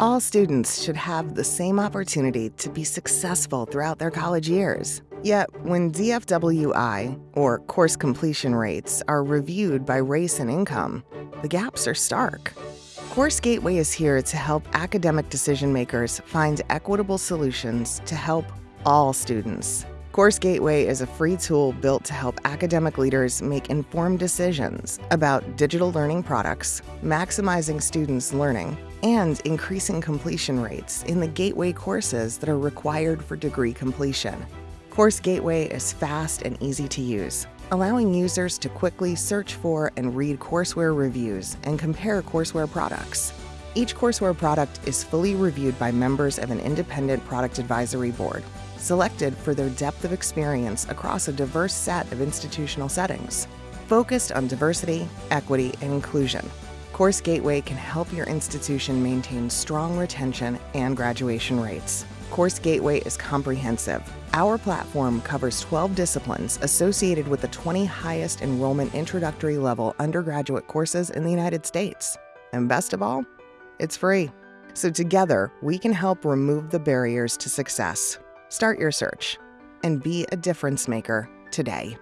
All students should have the same opportunity to be successful throughout their college years. Yet, when DFWI, or course completion rates, are reviewed by race and income, the gaps are stark. Course Gateway is here to help academic decision makers find equitable solutions to help all students. Course Gateway is a free tool built to help academic leaders make informed decisions about digital learning products, maximizing students' learning, and increasing completion rates in the Gateway courses that are required for degree completion. Course Gateway is fast and easy to use, allowing users to quickly search for and read courseware reviews and compare courseware products. Each courseware product is fully reviewed by members of an independent product advisory board selected for their depth of experience across a diverse set of institutional settings. Focused on diversity, equity, and inclusion, Course Gateway can help your institution maintain strong retention and graduation rates. Course Gateway is comprehensive. Our platform covers 12 disciplines associated with the 20 highest enrollment introductory level undergraduate courses in the United States. And best of all, it's free. So together, we can help remove the barriers to success. Start your search and be a difference maker today.